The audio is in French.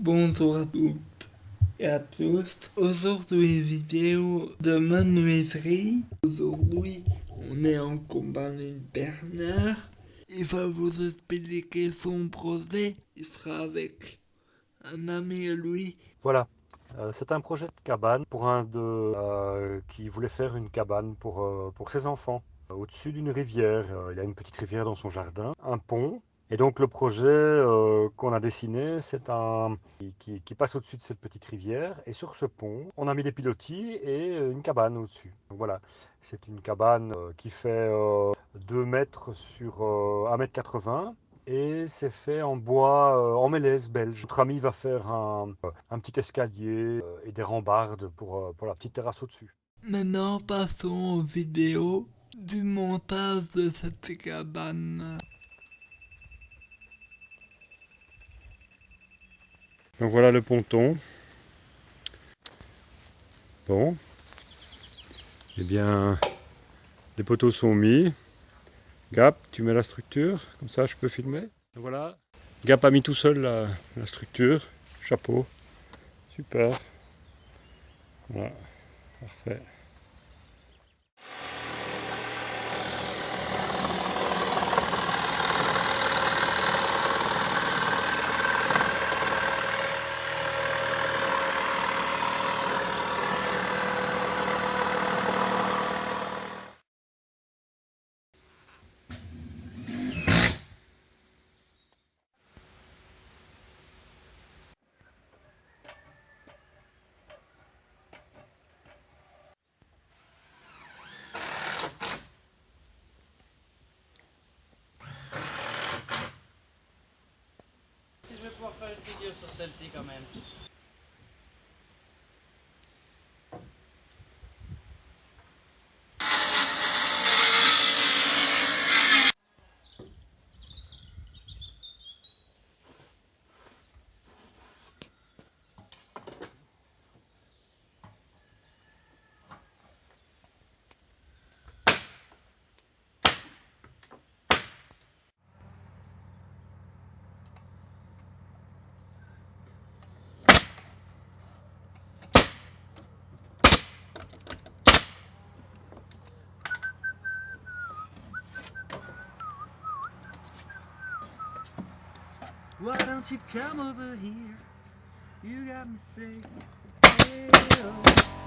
Bonjour à toutes et à tous. Aujourd'hui, vidéo de menuiserie. Aujourd'hui, on est en compagnie de Bernard. Il va vous expliquer son projet. Il sera avec un ami à lui. Voilà, euh, c'est un projet de cabane pour un de euh, qui voulait faire une cabane pour, euh, pour ses enfants. Au-dessus d'une rivière, il y a une petite rivière dans son jardin, un pont. Et donc le projet qu'on a dessiné, c'est un qui, qui passe au-dessus de cette petite rivière. Et sur ce pont, on a mis des pilotis et une cabane au-dessus. Voilà, c'est une cabane qui fait 2 mètres sur 1 mètre 80 et c'est fait en bois, euh, en mélèze belge. Notre ami va faire un, petit escalier euh, et des rambardes pour, euh, pour la petite terrasse au-dessus. Maintenant, passons aux vidéos du montage de cette cabane. Donc voilà le ponton. Bon. Eh bien, les poteaux sont mis. Gap, tu mets la structure, comme ça je peux filmer. voilà, Gap a mis tout seul la, la structure, chapeau, super. Voilà, parfait. Pouvoir faire une vidéo Why don't you come over here? You got me saying, hey, oh,